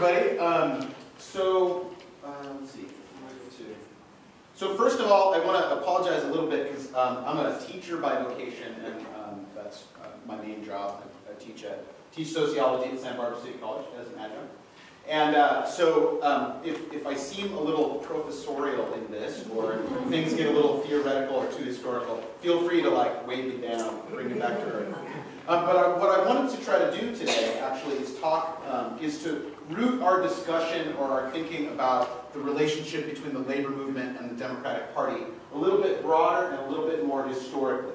everybody. Um, so, uh, let's see. So first of all, I want to apologize a little bit because um, I'm a teacher by vocation, and um, that's uh, my main job. I, I teach teach sociology at Santa Barbara City College as an adjunct. And uh, so um, if, if I seem a little professorial in this, or things get a little theoretical or too historical, feel free to like wave me down, bring me back to earth. Um, but I, what I wanted to try to do today, actually, is talk, um, is to root our discussion or our thinking about the relationship between the labor movement and the Democratic Party a little bit broader and a little bit more historically.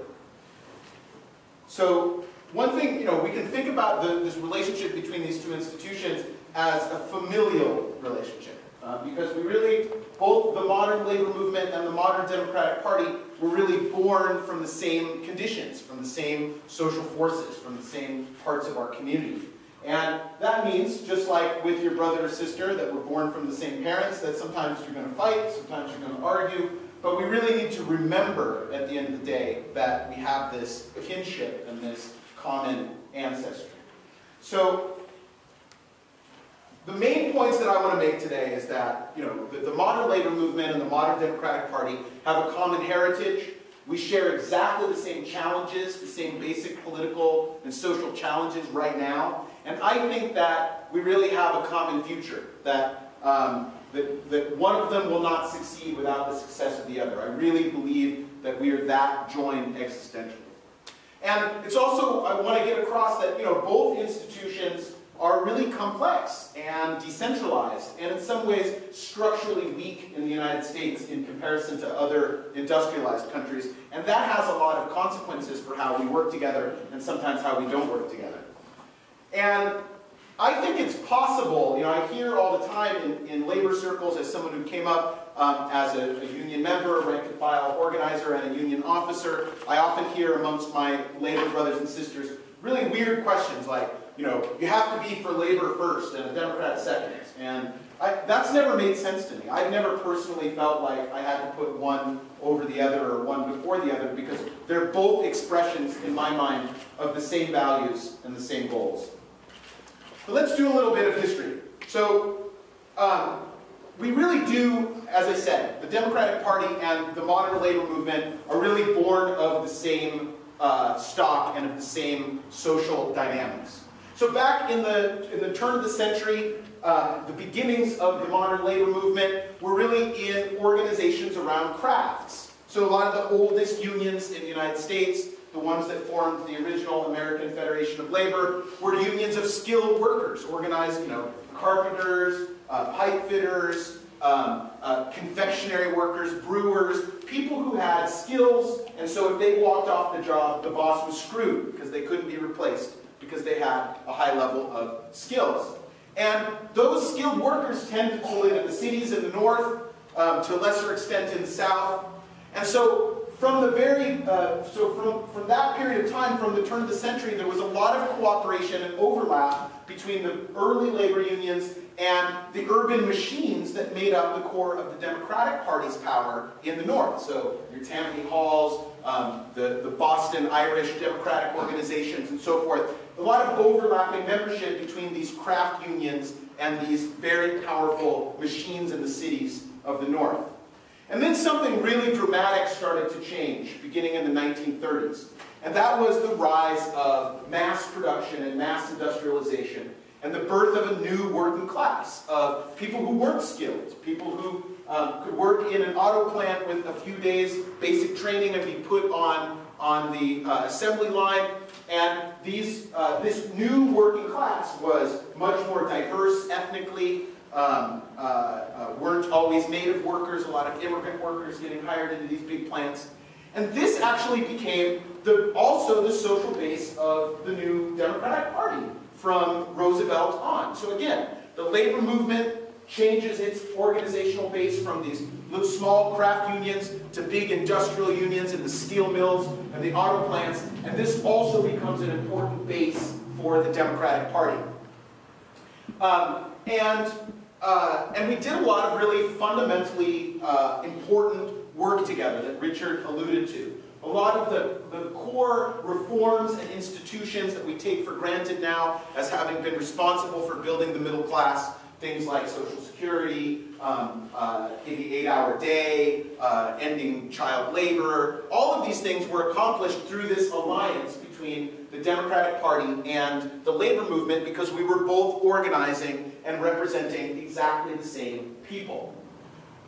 So one thing, you know, we can think about the, this relationship between these two institutions as a familial relationship. Uh, because we really, both the modern labor movement and the modern Democratic Party were really born from the same conditions, from the same social forces, from the same parts of our community. And that means, just like with your brother or sister that were born from the same parents, that sometimes you're going to fight, sometimes you're going to argue, but we really need to remember at the end of the day that we have this kinship and this common ancestry. So the main points that I want to make today is that you know the, the, modern labor movement and the modern Democratic Party have a common heritage. We share exactly the same challenges, the same basic political and social challenges right now. And I think that we really have a common future, that, um, that, that one of them will not succeed without the success of the other. I really believe that we are that joined existentially. And it's also, I want to get across that you know, both institutions are really complex and decentralized, and in some ways structurally weak in the United States in comparison to other industrialized countries. And that has a lot of consequences for how we work together and sometimes how we don't work together. And I think it's possible, you know, I hear all the time in, in labor circles as someone who came up um, as a, a, union member, rank and file organizer, and a union officer, I often hear amongst my labor brothers and sisters really weird questions like, you know, you have to be for labor first and a Democrat second. And I, that's never made sense to me. I've never personally felt like I had to put one over the other or one before the other because they're both expressions, in my mind, of the same values and the same goals. But let's do a little bit of history. So, um, we really do, as I said, the Democratic Party and the modern labor movement are really born of the same uh, stock and of the same social dynamics. So back in the, in the turn of the century, uh, the beginnings of the modern labor movement were really in organizations around crafts. So a lot of the oldest unions in the United States, the ones that formed the original American Federation of Labor, were unions of skilled workers, organized, you know, carpenters, uh, pipe fitters, um, uh, confectionery workers, brewers, people who had skills, and so if they walked off the job, the boss was screwed because they couldn't be replaced because they had a high level of skills. And those skilled workers tended to live in the cities in the north, um, to a lesser extent in the south. And so from the very, uh, so from, from that period of time, from the turn of the century, there was a lot of cooperation and overlap between the early labor unions and the urban machines that made up the core of the Democratic Party's power in the North. So your Tammany Halls, um, the, the Boston Irish Democratic organizations, and so forth. A lot of overlapping membership between these craft unions and these very powerful machines in the cities of the North. And then something really dramatic started to change beginning in the 1930s. And that was the rise of mass production and mass industrialization and the birth of a new working class of people who weren't skilled, people who um, could work in an auto plant with a few days basic training and be put on, on the uh, assembly line. And these, uh, this new working class was much more diverse ethnically, um, uh, uh weren't always native workers, a lot of immigrant workers getting hired into these big plants. And this actually became the, also the social base of the new Democratic Party from Roosevelt on. So again, the labor movement changes its organizational base from these small craft unions to big industrial unions in the steel mills and the auto plants, and this also becomes an important base for the Democratic Party. Um, and, uh, and we did a lot of really fundamentally uh, important work together that Richard alluded to. A lot of the, the core reforms and institutions that we take for granted now as having been responsible for building the middle class, things like Social Security, um, uh, the eight-hour day, uh, ending child labor. All of these things were accomplished through this alliance between the Democratic Party and the labor movement because we were both organizing and representing exactly the same people.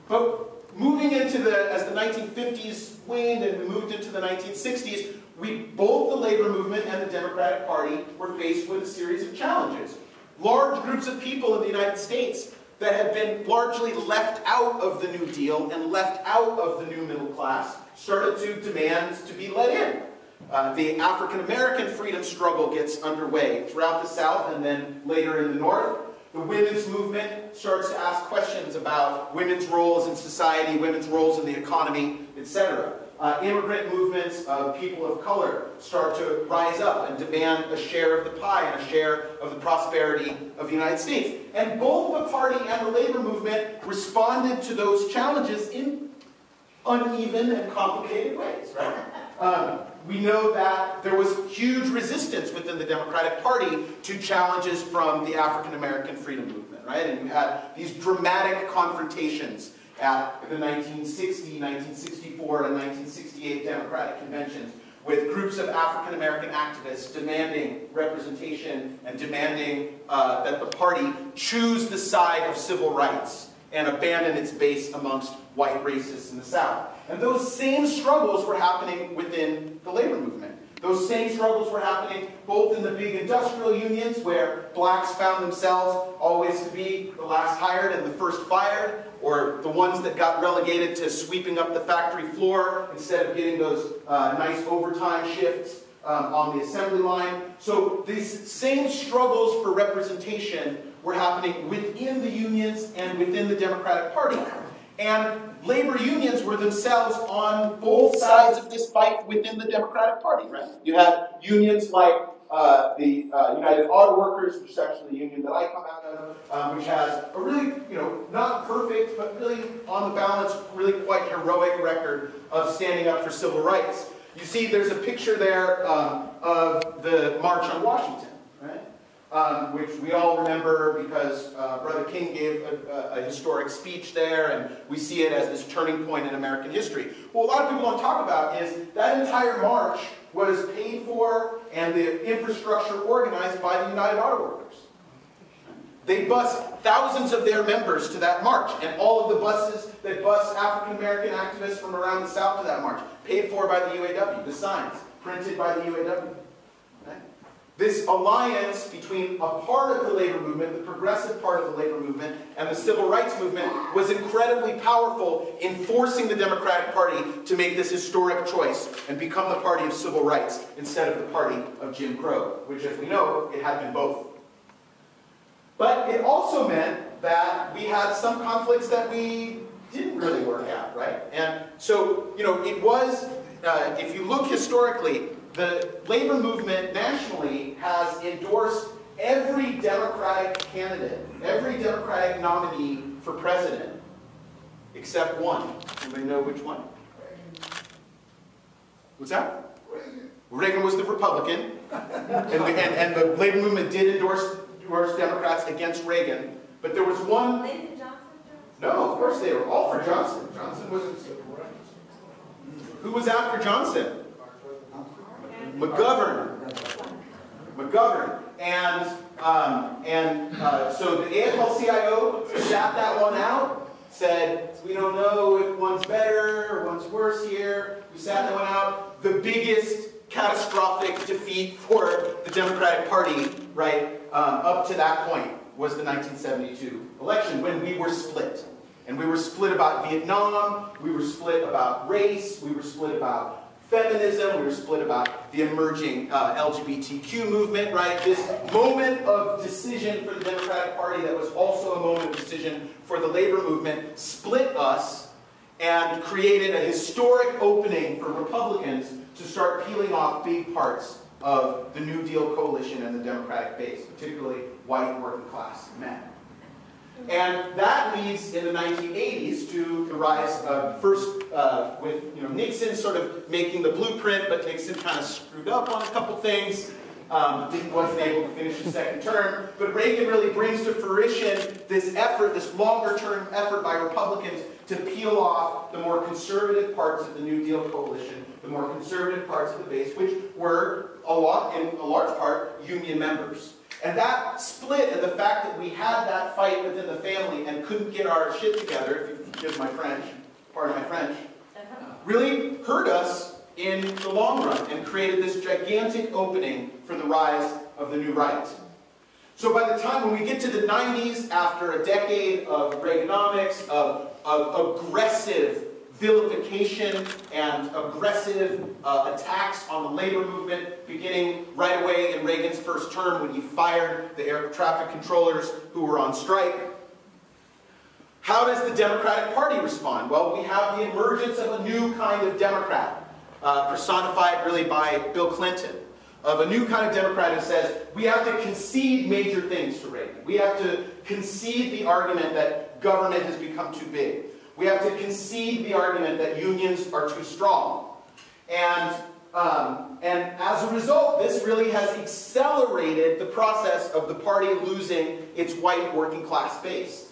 But moving into the, as the 1950s waned and we moved into the 1960s, we, both the labor movement and the Democratic Party were faced with a series of challenges. Large groups of people in the United States that had been largely left out of the New Deal and left out of the new middle class started to demand to be let in. Uh, the African American freedom struggle gets underway throughout the South and then later in the North. The women's movement starts to ask questions about women's roles in society, women's roles in the economy, etc. Uh, immigrant movements of people of color start to rise up and demand a share of the pie and a share of the prosperity of the United States. And both the party and the labor movement responded to those challenges in uneven and complicated ways, right? Um, we know that there was huge resistance within the Democratic Party to challenges from the African American freedom movement, right? And you had these dramatic confrontations at the 1960, 1964, and 1968 Democratic conventions with groups of African American activists demanding representation and demanding uh, that the party choose the side of civil rights and abandon its base amongst white racists in the South. And those same struggles were happening within the labor movement. Those same struggles were happening both in the big industrial unions, where blacks found themselves always to be the last hired and the first fired, or the ones that got relegated to sweeping up the factory floor instead of getting those uh, nice overtime shifts um, on the assembly line. So these same struggles for representation were happening within the unions and within the Democratic Party. And labor unions were themselves on both sides of this fight within the Democratic Party, right? You had unions like uh, the uh, United Auto Workers, which is actually the union that I come out of, um, which has a really, you know, not perfect, but really, on the balance, really quite heroic record of standing up for civil rights. You see, there's a picture there um, of the March on Washington, right? Um, which we all remember because uh, Brother King gave a, a, a, historic speech there, and we see it as this turning point in American history. What a lot of people don't talk about is that entire march was paid for and the infrastructure organized by the United Auto Workers. They bus thousands of their members to that march, and all of the buses that bus African American activists from around the South to that march, paid for by the UAW, the signs, printed by the UAW. This alliance between a part of the labor movement, the progressive part of the labor movement, and the civil rights movement was incredibly powerful in forcing the Democratic Party to make this historic choice and become the party of civil rights instead of the party of Jim Crow, which, as we know, it had been both. But it also meant that we had some conflicts that we didn't really work out, right? And so, you know, it was, uh, if you look historically, the labor movement nationally has endorsed every Democratic candidate, every Democratic nominee for president, except one. Anybody know which one? What's that? Reagan. Reagan was the Republican, and, the, and, and, the labor movement did endorse, endorse Democrats against Reagan, but there was one. Lyndon Johnson? No, of course they were all for Johnson. Johnson was. Who was after Johnson? McGovern. McGovern. And, um, and uh, so the AFL-CIO sat that one out, said, we don't know if one's better or one's worse here. We sat that one out. The biggest catastrophic defeat for the Democratic Party, right, um, up to that point was the 1972 election when we were split. And we were split about Vietnam, we were split about race, we were split about feminism, we were split about the emerging uh, LGBTQ movement, right? This moment of decision for the Democratic Party that was also a moment of decision for the labor movement split us and created a historic opening for Republicans to start peeling off big parts of the New Deal coalition and the Democratic base, particularly white working class men. And that leads in the 1980s to the rise of first uh, with you know, Nixon sort of making the blueprint, but Nixon kind of screwed up on a couple things. Um, wasn't able to finish his second term, but Reagan really brings to fruition this effort, this longer term effort by Republicans to peel off the more conservative parts of the New Deal coalition, the more conservative parts of the base, which were a lot, in a large part, union members. And that split and the fact that we had that fight within the family and couldn't get our shit together, if you forgive my French, pardon my French, uh-huh. really hurt us in the long run and created this gigantic opening for the rise of the new right. So by the time when we get to the 90s, after a decade of Reaganomics, of, of aggressive vilification and aggressive uh, attacks on the labor movement, beginning right away in Reagan's first term when he fired the air traffic controllers who were on strike. How does the Democratic Party respond? Well, we have the emergence of a new kind of Democrat, uh, personified really by Bill Clinton of a new kind of Democrat who says we have to concede major things to Reagan. We have to concede the argument that government has become too big. We have to concede the argument that unions are too strong. And, um, and as a result, this really has accelerated the process of the party losing its white working class base.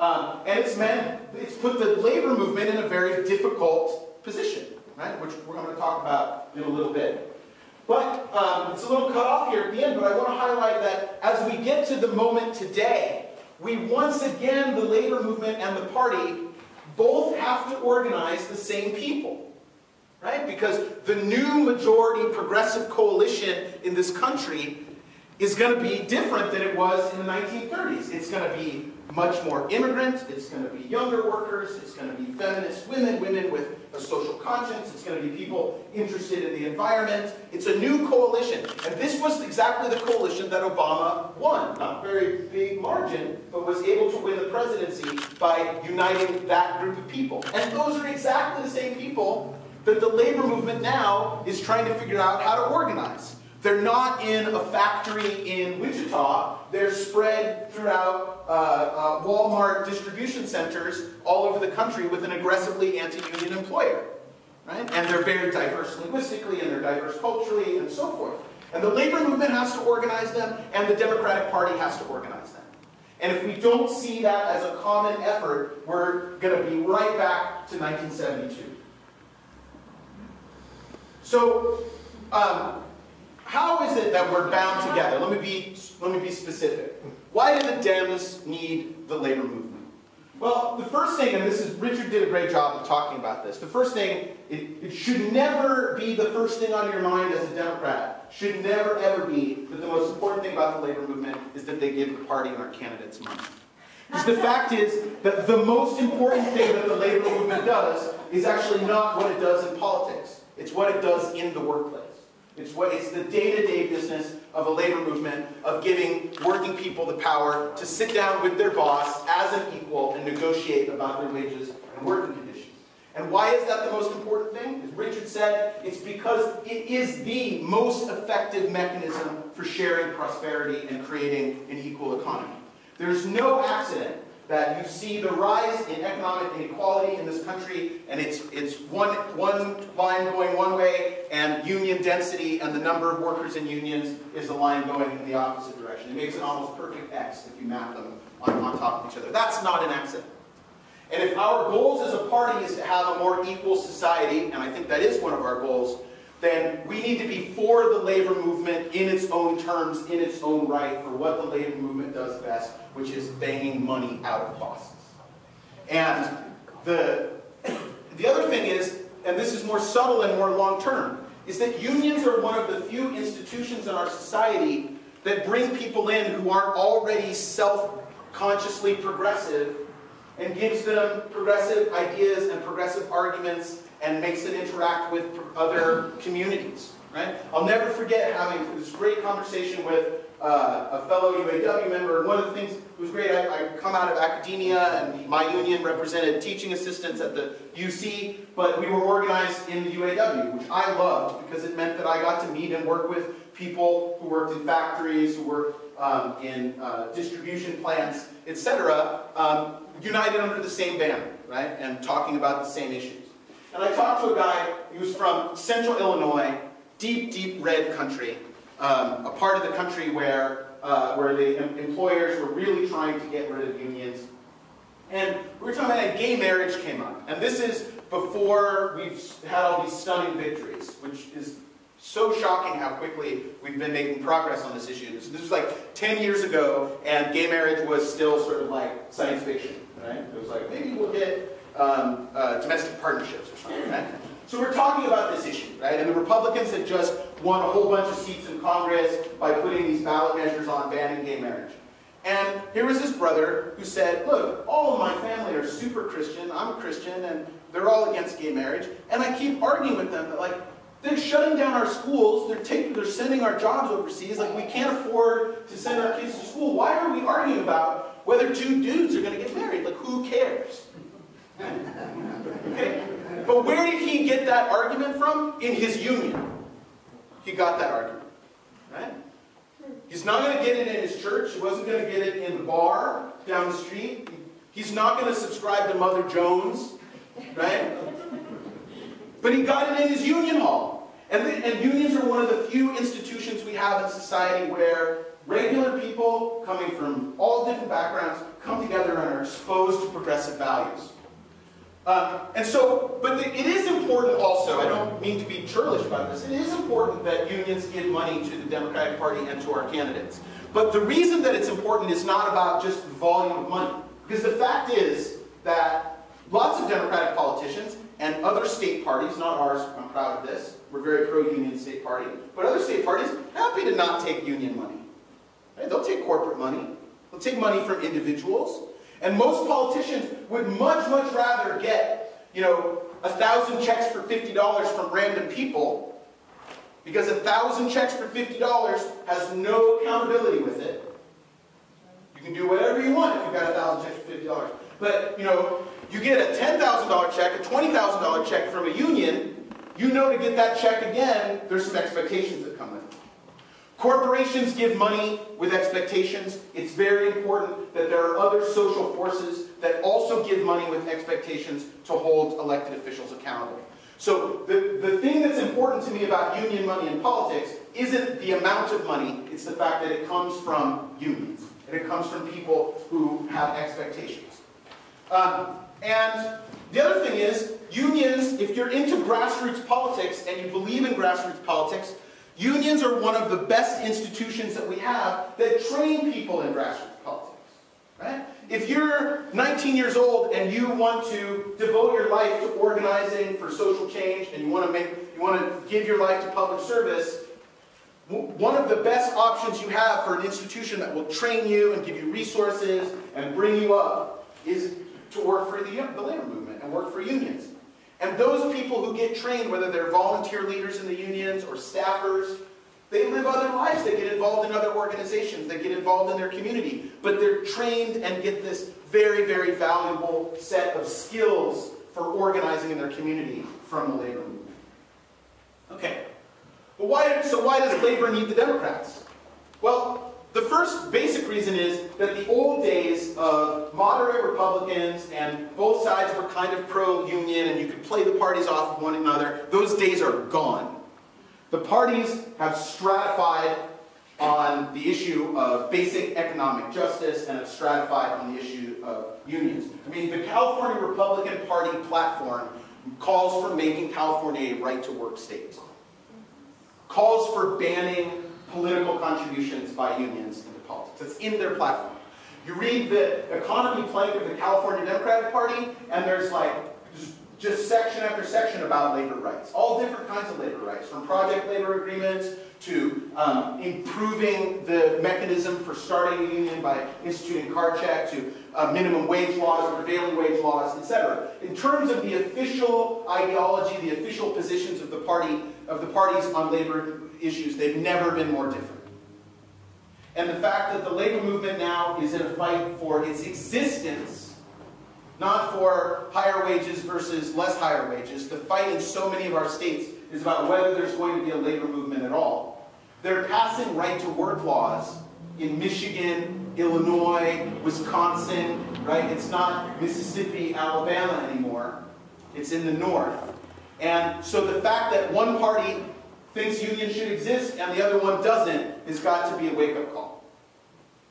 Um, and it's meant, it's put the labor movement in a very difficult position, right? Which we're going to talk about in a little bit. But um, it's a little cut off here at the end, but I want to highlight that as we get to the moment today, we once again, the labor movement and the party, both have to organize the same people. Right? Because the new majority progressive coalition in this country is going to be different than it was in the 1930s. It's going to be much more immigrant, it's going to be younger workers, it's going to be feminist women, women with a social conscience, it's going to be people interested in the environment. It's a new coalition. And this was exactly the coalition that Obama won. Not very big margin, but was able to win the presidency by uniting that group of people. And those are exactly the same people that the labor movement now is trying to figure out how to organize. They're not in a factory in Wichita. They're spread throughout uh, uh, Walmart distribution centers all over the country with an aggressively anti-union employer. Right? And they're very diverse linguistically, and they're diverse culturally, and so forth. And the labor movement has to organize them, and the Democratic Party has to organize them. And if we don't see that as a common effort, we're going to be right back to 1972. So, um, how is it that we're bound together? Let me be, let me be specific. Why do the Dems need the labor movement? Well, the first thing, and this is, Richard did a great job of talking about this. The first thing, it, it should never be the first thing on your mind as a Democrat. Should never ever be that the most important thing about the labor movement is that they give the party and our candidates money. Because the fact is that the most important thing that the labor movement does is actually not what it does in politics. It's what it does in the workplace. It's, what, it's the day-to-day -day business of a labor movement of giving working people the power to sit down with their boss as an equal and negotiate about their wages and working conditions. And why is that the most important thing? As Richard said, it's because it is the most effective mechanism for sharing prosperity and creating an equal economy. There's no accident that you see the rise in economic inequality in this country, and it's, it's one, one line going one way, and union density and the number of workers in unions is a line going in the opposite direction. It makes an almost perfect X if you map them on, on top of each other. That's not an accident. And if our goals as a party is to have a more equal society, and I think that is one of our goals, then we need to be for the labor movement in its own terms, in its own right, for what the labor movement does best, which is banging money out of bosses. And the, the other thing is, and this is more subtle and more long-term, is that unions are one of the few institutions in our society that bring people in who aren't already self-consciously progressive and gives them progressive ideas and progressive arguments and makes it interact with other communities. Right? I'll never forget having this great conversation with uh, a fellow UAW member. And one of the things that was great, I, I, come out of academia, and my union represented teaching assistants at the UC, but we were organized in the UAW, which I loved because it meant that I got to meet and work with people who worked in factories, who worked um, in uh, distribution plants, etc., um, united under the same banner, right, and talking about the same issues. And I talked to a guy, he was from central Illinois, deep, deep red country. Um, a part of the country where, uh, where the employers were really trying to get rid of unions. And we were talking about gay marriage came up. And this is before we've had all these stunning victories, which is so shocking how quickly we've been making progress on this issue. This, this was like 10 years ago, and gay marriage was still sort of like science fiction, right? It was like, maybe we'll get um, uh, domestic partnerships or something? So we're talking about this issue, right? And the Republicans had just won a whole bunch of seats in Congress by putting these ballot measures on banning gay marriage. And here was this brother who said, look, all of my family are super Christian, I'm a Christian, and they're all against gay marriage. And I keep arguing with them that like, they're shutting down our schools. They're taking, they're sending our jobs overseas. Like we can't afford to send our kids to school. Why are we arguing about whether two dudes are going to get married? Like who cares? Okay? But where did he get that argument from? In his union. He got that argument. Right? He's not going to get it in his church. He wasn't going to get it in the bar down the street. He's not going to subscribe to Mother Jones. Right? But he got it in his union hall. And, the, and unions are one of the few institutions we have in society where regular people coming from all different backgrounds come together and are exposed to progressive values. Um, and so, but the, it is important also, I don't mean to be churlish about this, it is important that unions give money to the Democratic Party and to our candidates. But the reason that it's important is not about just the volume of money. Because the fact is that lots of Democratic politicians and other state parties, not ours, I'm proud of this, we're very pro-union state party, but other state parties, happy to not take union money. Right? They'll take corporate money. They'll take money from individuals. And most politicians would much, much rather get, you know, a thousand checks for $50 from random people because a thousand checks for $50 has no accountability with it. You can do whatever you want if you've got a thousand checks for $50. But, you know, you get a $10,000 check, a $20,000 check from a union, you know to get that check again, there's some expectations that come. Corporations give money with expectations. It's very important that there are other social forces that also give money with expectations to hold elected officials accountable. So the, the thing that's important to me about union money in politics isn't the amount of money, it's the fact that it comes from unions. And it comes from people who have expectations. Um, and the other thing is, unions, if you're into grassroots politics and you believe in grassroots politics, unions are one of the best institutions that we have that train people in grassroots politics. Right? If you're 19 years old and you want to devote your life to organizing for social change and you want to make you want to give your life to public service, one of the best options you have for an institution that will train you and give you resources and bring you up is to work for the, the labor movement and work for unions. And those people who get trained, whether they're volunteer leaders in the unions or staffers, they live other lives. They get involved in other organizations. They get involved in their community. But they're trained and get this very, very valuable set of skills for organizing in their community from the labor movement. Okay. But why, so why does labor need the Democrats? Well, the first basic reason is that the old days of moderate Republicans and both sides were kind of pro-union and you could play the parties off of one another, those days are gone. The parties have stratified on the issue of basic economic justice and have stratified on the issue of unions. I mean, the California Republican Party platform calls for making California a right-to-work state. Calls for banning political contributions by unions into politics. It's in their platform. You read the economy plank of the California Democratic Party, and there's like just section after section about labor rights. All different kinds of labor rights, from project labor agreements to um, improving the mechanism for starting a union by instituting card check to uh, minimum wage laws, prevailing wage laws, etc. In terms of the official ideology, the official positions of the party of the parties on labor issues, they've never been more different. And the fact that the labor movement now is in a fight for its existence, not for higher wages versus less higher wages. The fight in so many of our states is about whether there's going to be a labor movement at all. They're passing right to work laws in Michigan, Illinois, Wisconsin, right? It's not Mississippi, Alabama anymore. It's in the north. And so the fact that one party thinks unions should exist and the other one doesn't has got to be a wake-up call.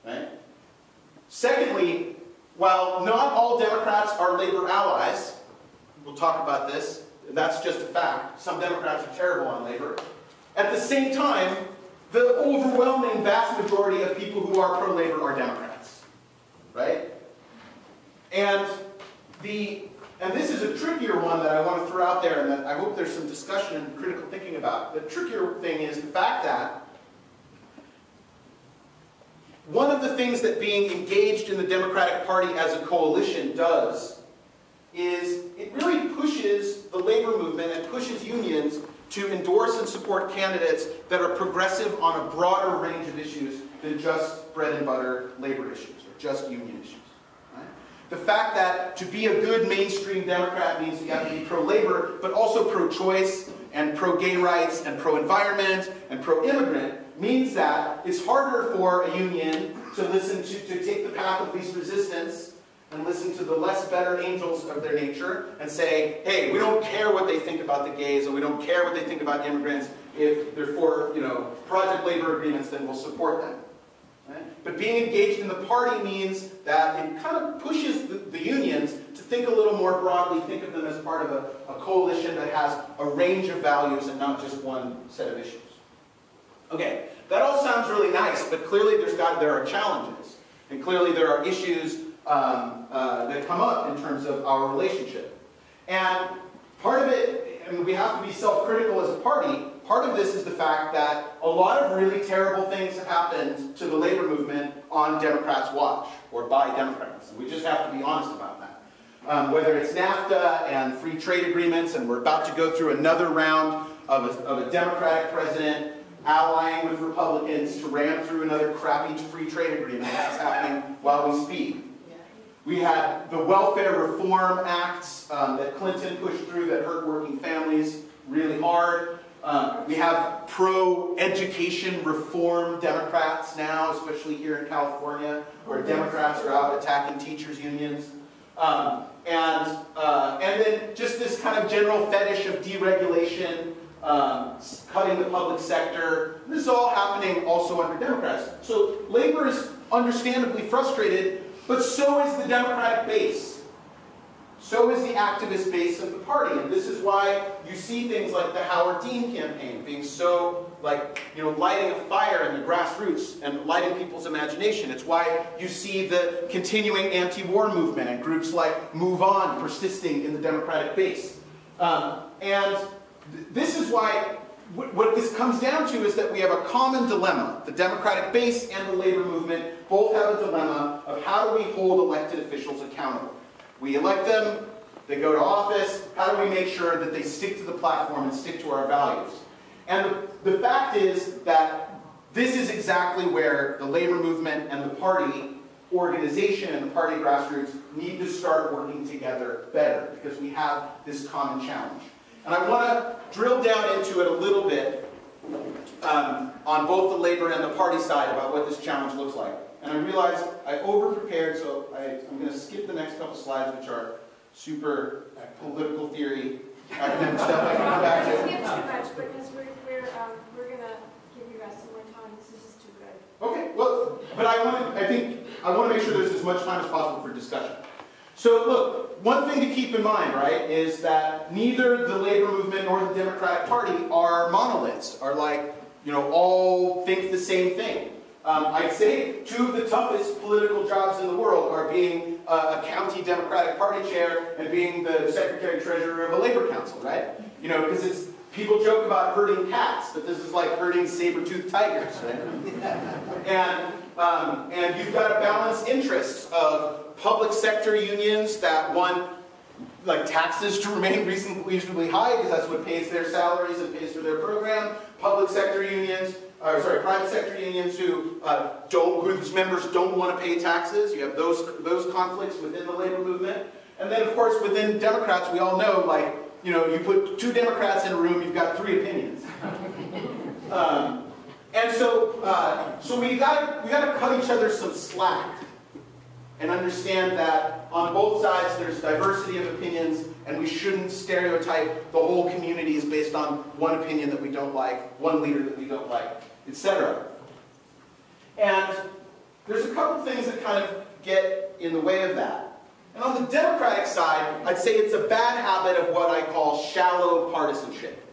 Right? Secondly, while not all Democrats are labor allies, we'll talk about this, that's just a fact. Some Democrats are terrible on labor. At the same time, the overwhelming vast majority of people who are pro-labor are Democrats. Right? And the and this is a trickier one that I want to throw out there and that I hope there's some discussion and critical thinking about. The trickier thing is the fact that one of the things that being engaged in the Democratic Party as a coalition does is it really pushes the labor movement and pushes unions to endorse and support candidates that are progressive on a broader range of issues than just bread and butter labor issues or just union issues. The fact that to be a good mainstream Democrat means you have to be pro-labor, but also pro-choice and pro-gay rights and pro-environment and pro-immigrant means that it's harder for a union to listen to, to take the path of least resistance and listen to the less better angels of their nature and say, hey, we don't care what they think about the gays and we don't care what they think about immigrants. If they're for, you know, project labor agreements, then we'll support them. But being engaged in the party means that it kind of pushes the, the, unions to think a little more broadly, think of them as part of a, a coalition that has a range of values and not just one set of issues. Okay, that all sounds really nice, but clearly there's got, there are challenges. And clearly there are issues um, uh, that come up in terms of our relationship. And part of it, I mean, we have to be self-critical as a party, Part of this is the fact that a lot of really terrible things happened to the labor movement on Democrats' watch, or by Democrats. We just have to be honest about that. Um, whether it's NAFTA and free trade agreements, and we're about to go through another round of a, of a Democratic president allying with Republicans to ram through another crappy free trade agreement. That's happening while we speak. We had the Welfare Reform Acts um, that Clinton pushed through that hurt working families really hard. Um, we have pro-education reform Democrats now, especially here in California, where Democrats are out attacking teachers' unions. Um, and, uh, and then just this kind of general fetish of deregulation, um, cutting the public sector. This is all happening also under Democrats. So labor is understandably frustrated, but so is the Democratic base. So is the activist base of the party. And this is why you see things like the Howard Dean campaign being so, like, you know, lighting a fire in the grassroots and lighting people's imagination. It's why you see the continuing anti-war movement and groups like Move On persisting in the Democratic base. Um, and th this is why what this comes down to is that we have a common dilemma. The Democratic base and the labor movement both have a dilemma of how do we hold elected officials accountable. We elect them, they go to office, how do we make sure that they stick to the platform and stick to our values? And the, fact is that this is exactly where the labor movement and the party organization and the party grassroots need to start working together better because we have this common challenge. And I want to drill down into it a little bit um, on both the labor and the party side about what this challenge looks like. And I realized I over-prepared, so I, am going to skip the next couple slides, which are super political theory academic stuff I can come back to. Skip too much because we're, we're, um, we're going to give you guys some more time. This is just too good. Okay, well, but I want to, I think, I want to make sure there's as much time as possible for discussion. So look, one thing to keep in mind, right, is that neither the labor movement nor the Democratic Party are monoliths, are like, you know, all think the same thing. Um, I'd say two of the toughest political jobs in the world are being uh, a county Democratic Party chair and being the secretary treasurer of a labor council, right? You know, because it's people joke about herding cats, but this is like herding saber-toothed tigers, right? and um, and you've got to balance interests of public sector unions that want like taxes to remain reasonably high because that's what pays their salaries and pays for their program. Public sector unions or sorry, private sector unions who uh, don't, whose members don't want to pay taxes. You have those, those conflicts within the labor movement. And then, of course, within Democrats, we all know, like, you know, you put two Democrats in a room, you've got three opinions. um, and so, uh, so we got we got to cut each other some slack and understand that on both sides there's diversity of opinions and we shouldn't stereotype the whole community is based on one opinion that we don't like, one leader that we don't like, etc. And there's a couple things that kind of get in the way of that. And on the Democratic side, I'd say it's a bad habit of what I call shallow partisanship.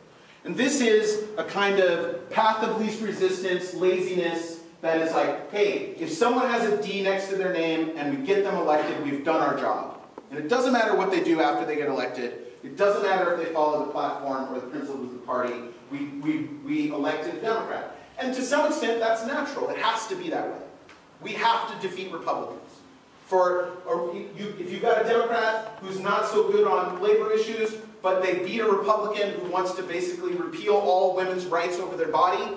And this is a kind of path of least resistance, laziness, that is like, hey, if someone has a D next to their name and we get them elected, we've done our job. And it doesn't matter what they do after they get elected. It doesn't matter if they follow the platform or the principles of the party. We, we, we elected a Democrat. And to some extent, that's natural. It has to be that way. We have to defeat Republicans. For you, if you've got a Democrat who's not so good on labor issues, but they beat a Republican who wants to basically repeal all women's rights over their body,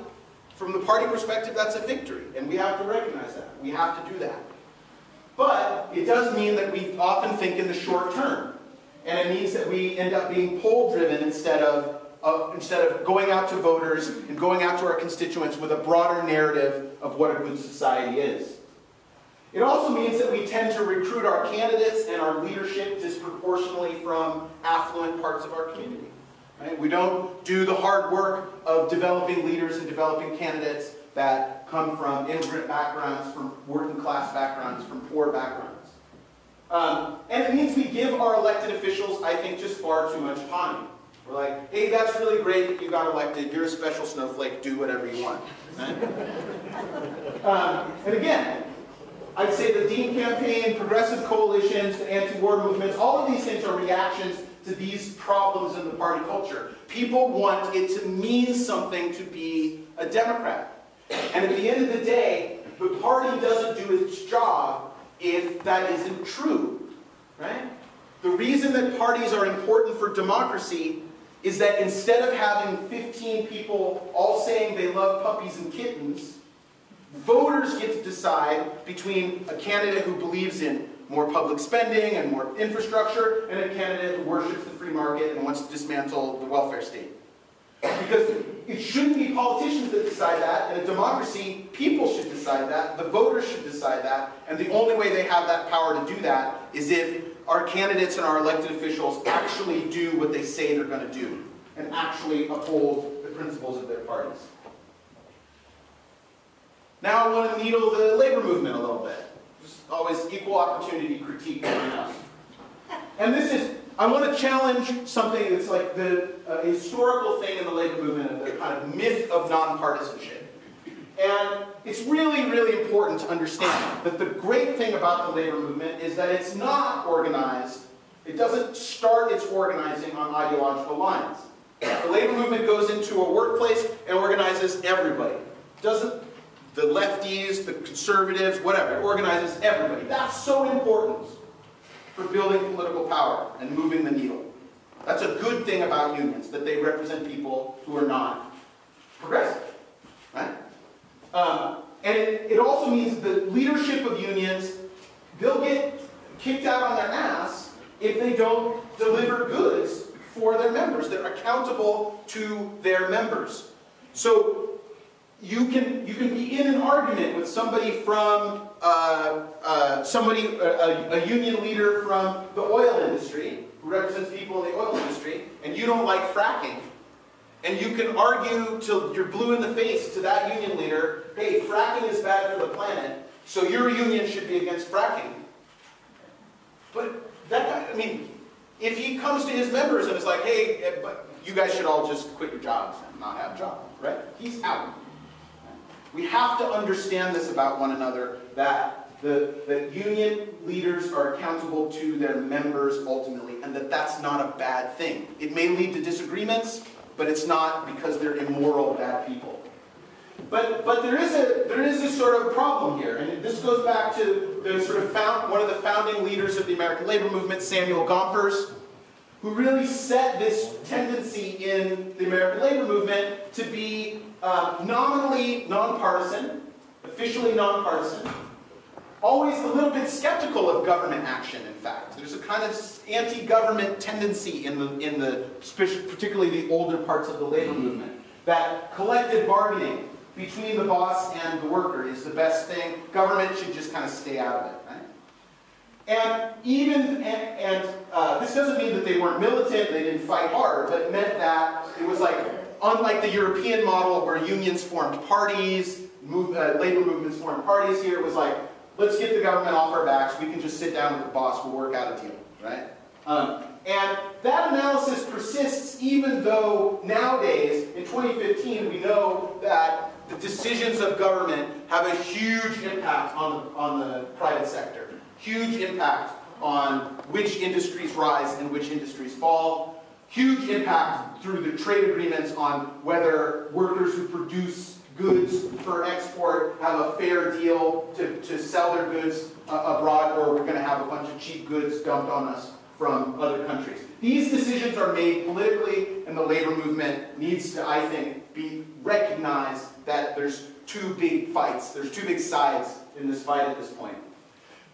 from the party perspective, that's a victory. And we have to recognize that. We have to do that. But it does mean that we often think in the short term. And it means that we end up being poll driven instead of, instead of going out to voters and going out to our constituents with a broader narrative of what a good society is. It also means that we tend to recruit our candidates and our leadership disproportionately from affluent parts of our community. Right? We don't do the hard work of developing leaders and developing candidates that come from immigrant backgrounds, from working class backgrounds, from poor backgrounds. Um, and it means we give our elected officials, I think, just far too much time. We're like, hey, that's really great that you got elected. You're a special snowflake. Do whatever you want. Um, and again, I'd say the Dean campaign, progressive coalitions, the anti-war movements, all of these things are reactions to these problems in the party culture. People want it to mean something to be a Democrat. And at the end of the day, the party doesn't do its job if that isn't true. Right? The reason that parties are important for democracy is that instead of having 15 people all saying they love puppies and kittens, Voters get to decide between a candidate who believes in more public spending and more infrastructure and a candidate who worships the free market and wants to dismantle the welfare state. Because it shouldn't be politicians that decide that. In a democracy, people should decide that. The voters should decide that. And the only way they have that power to do that is if our candidates and our elected officials actually do what they say they're going to do and actually uphold the principles of their parties. Now I want to needle the labor movement a little bit. Just always equal opportunity critique. And this is, I want to challenge something that's like the uh, historical thing in the labor movement, the kind of myth of nonpartisanship. And it's really, really important to understand that the great thing about the labor movement is that it's not organized, it doesn't start its organizing on ideological lines. The labor movement goes into a workplace and organizes everybody. Doesn't the lefties, the conservatives, whatever. It organizes everybody. That's so important for building political power and moving the needle. That's a good thing about unions, that they represent people who are not progressive. Right? Um, and it, it also means the leadership of unions, they'll get kicked out on their ass if they don't deliver goods for their members. They're accountable to their members. So you can you can be in an argument with somebody from uh, uh, somebody a, a, union leader from the oil industry who represents people in the oil industry, and you don't like fracking, and you can argue till you're blue in the face to that union leader, hey, fracking is bad for the planet, so your union should be against fracking. But that I mean, if he comes to his members and is like, hey, eh, you guys should all just quit your jobs and not have jobs, right? He's out. We have to understand this about one another, that the, the union leaders are accountable to their members ultimately, and that that's not a bad thing. It may lead to disagreements, but it's not because they're immoral, bad people. But, but there, is a, there is a sort of problem here, and this goes back to the sort of found, one of the founding leaders of the American labor movement, Samuel Gompers, who really set this tendency in the American labor movement to be um, nominally nonpartisan, officially nonpartisan, always a little bit skeptical of government action, in fact. There's a kind of anti-government tendency in the, in the, particularly the older parts of the labor movement, that collective bargaining between the boss and the worker is the best thing. Government should just kind of stay out of it, right? And even, and, and uh, this doesn't mean that they weren't militant, they didn't fight hard, but meant that it was like, unlike the European model where unions formed parties, move, uh, labor movements formed parties here, it was like, let's get the government off our backs, we can just sit down with the boss, we'll work out a deal, right? Um, and that analysis persists even though nowadays, in 2015, we know that the decisions of government have a huge impact on the, on the private sector. Huge impact on which industries rise and which industries fall. Huge impact through the trade agreements on whether workers who produce goods for export have a fair deal to, to sell their goods uh, abroad or we're going to have a bunch of cheap goods dumped on us from other countries. These decisions are made politically, and the labor movement needs to, I think, be recognized that there's two big fights, there's two big sides in this fight at this point.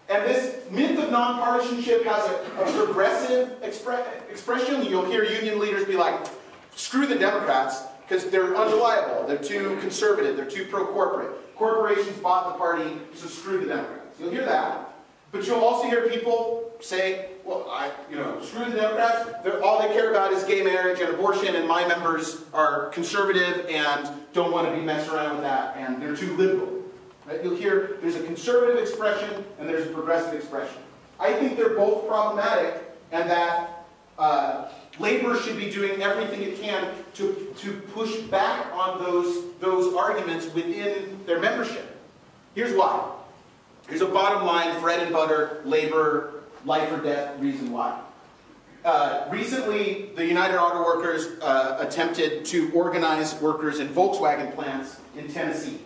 And this myth of nonpartisanship has a, a progressive expre expression. You'll hear union leaders be like, screw the Democrats, because they're unreliable, they're too conservative, they're too pro-corporate. Corporations bought the party, so screw the Democrats. You'll hear that. But you'll also hear people say, well, I, you know, screw the Democrats. They're, all they care about is gay marriage and abortion, and my members are conservative and don't want to be messed around with that, and they're too liberal. Right? You'll hear there's a conservative expression and there's a progressive expression. I think they're both problematic, and that uh, labor should be doing everything it can to, to push back on those, those arguments within their membership. Here's why. Here's a bottom line, bread and butter, labor, life or death reason why. Uh, recently, the United Auto Workers uh, attempted to organize workers in Volkswagen plants in Tennessee.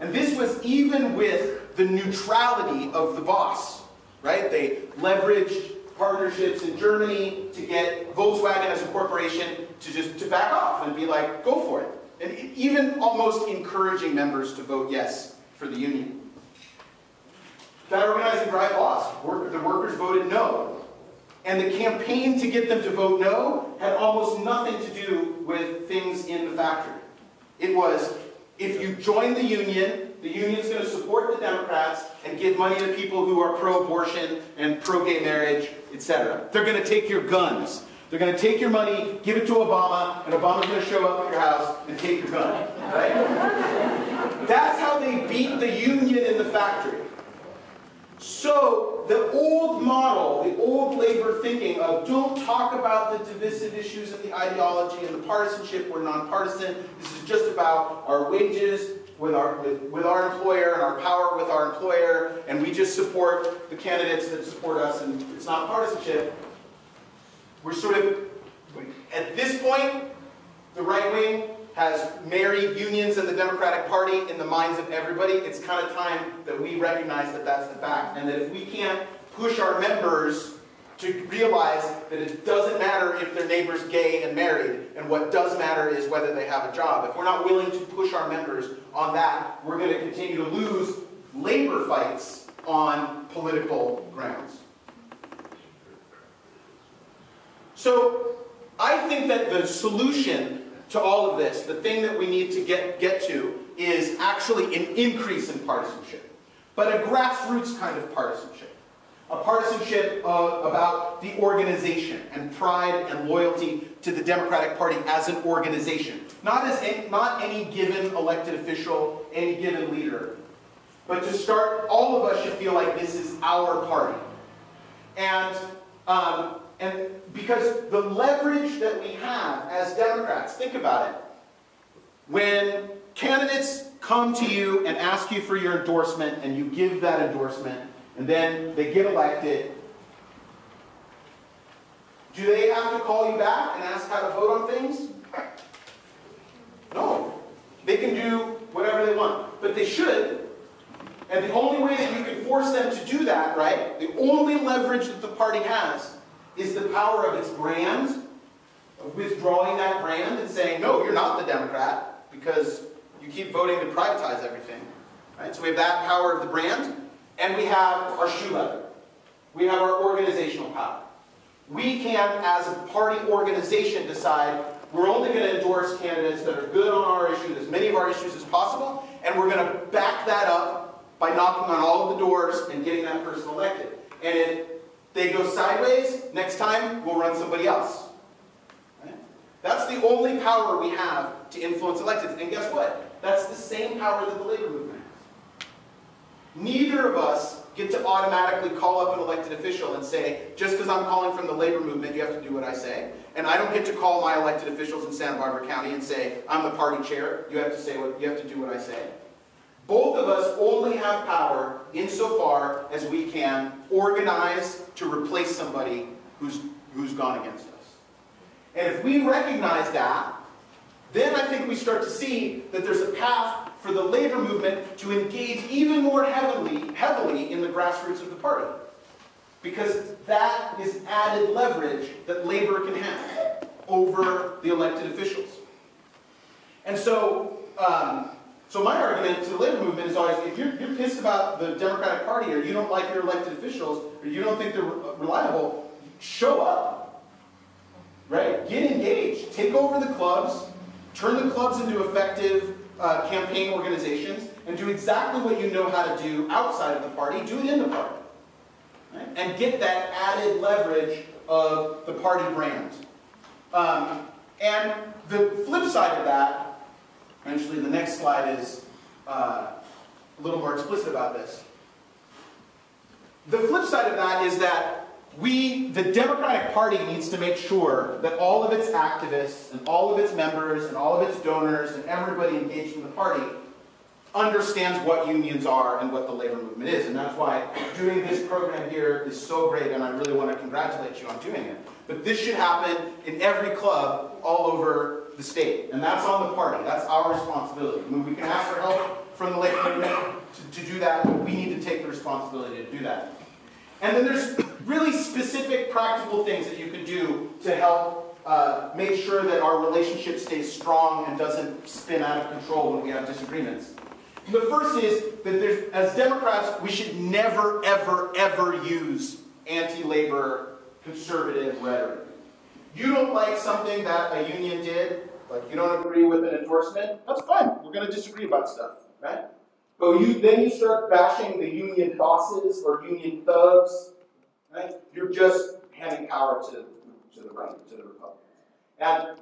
And this was even with the neutrality of the boss, right? They leveraged partnerships in Germany to get Volkswagen as a corporation to just to back off and be like, go for it. And even almost encouraging members to vote yes for the union. That organizing drive lost. The workers voted no. And the campaign to get them to vote no had almost nothing to do with things in the factory. It was, if you join the union, the union's going to support the Democrats and give money to people who are pro-abortion and pro-gay marriage, etc. They're going to take your guns. They're going to take your money, give it to Obama, and Obama's going to show up at your house and take your gun. Right? That's how they beat the union in the factory. So the old model, the old labor thinking of don't talk about the divisive issues and the ideology and the partisanship, we're nonpartisan, this is just about our wages with our, with, with our employer and our power with our employer, and we just support the candidates that support us and it's not partisanship. We're sort of, at this point, the right wing has married unions and the Democratic Party in the minds of everybody, it's kind of time that we recognize that that's the fact. And that if we can't push our members to realize that it doesn't matter if their neighbor's gay and married, and what does matter is whether they have a job. If we're not willing to push our members on that, we're going to continue to lose labor fights on political grounds. So I think that the solution to all of this, the thing that we need to get, get to is actually an increase in partisanship, but a grassroots kind of partisanship. A partisanship uh, about the organization and pride and loyalty to the Democratic Party as an organization. Not, as any, not any given elected official, any given leader. But to start, all of us should feel like this is our party. And um, and because the leverage that we have as Democrats, think about it. When candidates come to you and ask you for your endorsement and you give that endorsement and then they get elected, do they have to call you back and ask how to vote on things? No. They can do whatever they want, but they should. And the only way that you can force them to do that, right, the only leverage that the party has is the power of its brand, of withdrawing that brand and saying, no, you're not the Democrat because you keep voting to privatize everything. Right? So we have that power of the brand, and we have our shoe leather. We have our organizational power. We can, as a party organization, decide we're only going to endorse candidates that are good on our issues, as many of our issues as possible, and we're going to back that up by knocking on all of the doors and getting that person elected. And if They go sideways, next time we'll run somebody else. That's the only power we have to influence electeds. And guess what? That's the same power that the labor movement. Neither of us get to automatically call up an elected official and say, just because I'm calling from the labor movement, you have to do what I say. And I don't get to call my elected officials in Santa Barbara County and say, I'm the party chair, you have to say what you have to do what I say. Both of us only have power insofar as we can organize to replace somebody who's, who's gone against us. And if we recognize that, then I think we start to see that there's a path for the labor movement to engage even more heavily, heavily in the grassroots of the party. Because that is added leverage that labor can have over the elected officials. And so, um, so my argument to the labor movement is always, if you're, you're pissed about the Democratic Party or you don't like your elected officials or you don't think they're reliable, show up. Right? Get engaged. Take over the clubs. Turn the clubs into effective uh, campaign organizations and do exactly what you know how to do outside of the party. Do it in the party. Right? And get that added leverage of the party brand. Um, and the flip side of that, actually the next slide is uh, a little more explicit about this. The flip side of that is that we, the Democratic Party, needs to make sure that all of its activists and all of its members and all of its donors and everybody engaged in the party understands what unions are and what the labor movement is. And that's why doing this program here is so great, and I really want to congratulate you on doing it. But this should happen in every club all over the state. And that's on the party. That's our responsibility. I mean, we can ask for help from the labor movement to, to do that, but we need to take the responsibility to do that. And then there's really specific practical things that you can do to help uh, make sure that our relationship stays strong and doesn't spin out of control when we have disagreements. The first is that as Democrats, we should never, ever, ever use anti-labor conservative rhetoric. You don't like something that a union did, like you don't agree with an endorsement, that's fine. We're going to disagree about stuff, right? But you, then you start bashing the union bosses or union thugs, right? You're just handing power to, to the right, to the Republicans. And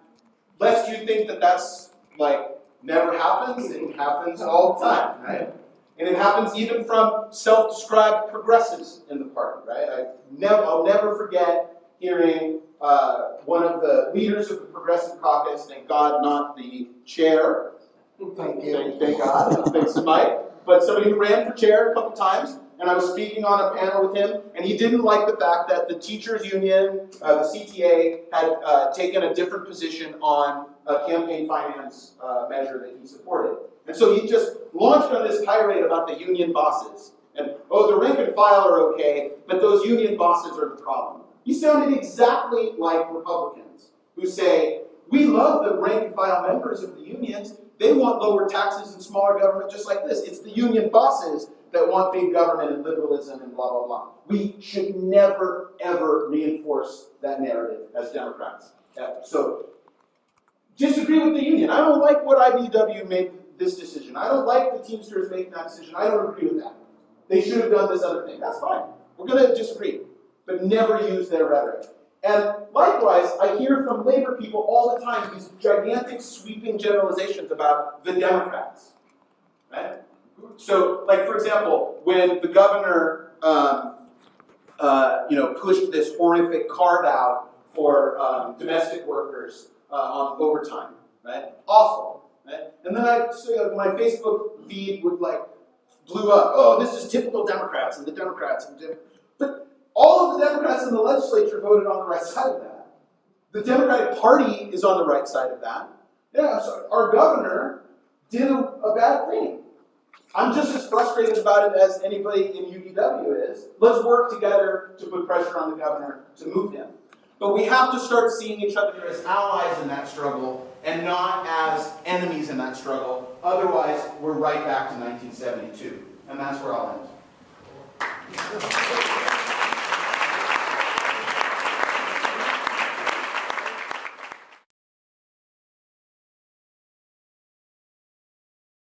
lest you think that that's like never happens, it happens all the time, right? And it happens even from self-described progressives in the party, right? I never, I'll never forget hearing uh, one of the leaders of the Progressive Caucus, thank God, not the chair. Thank you. Thank, thank God. Thanks Mike. But somebody who ran for chair a couple times, and I was speaking on a panel with him, and he didn't like the fact that the teachers union, uh, the CTA, had uh, taken a different position on a campaign finance uh, measure that he supported. And so he just launched on this tirade about the union bosses. And, oh, the rank and file are okay, but those union bosses are the problem. He sounded exactly like Republicans who say, we love the rank and file members of the unions. They want lower taxes and smaller government just like this. It's the union bosses that want big government and liberalism and blah, blah, blah. We should never, ever reinforce that narrative as Democrats. So disagree with the union. I don't like what IBEW made this decision. I don't like the Teamsters making that decision. I don't agree with that. They should have done this other thing. That's fine. We're going to disagree, but never use their rhetoric. And likewise, I hear from labor people all the time these gigantic sweeping generalizations about the Democrats. Right? So, like for example, when the governor, um, uh, you know, pushed this horrific carve out for um, domestic workers uh, on overtime, right? Awful, right? And then I, so my Facebook feed would like blew up. Oh, this is typical Democrats and the Democrats and Dem but all of the Democrats in the legislature voted on the right side of that. The Democratic Party is on the right side of that. Yeah, so our governor did a, a bad thing. I'm just as frustrated about it as anybody in UPW is. Let's work together to put pressure on the governor to move him. But we have to start seeing each other as allies in that struggle and not as enemies in that struggle. Otherwise, we're right back to 1972. And that's where I'll end.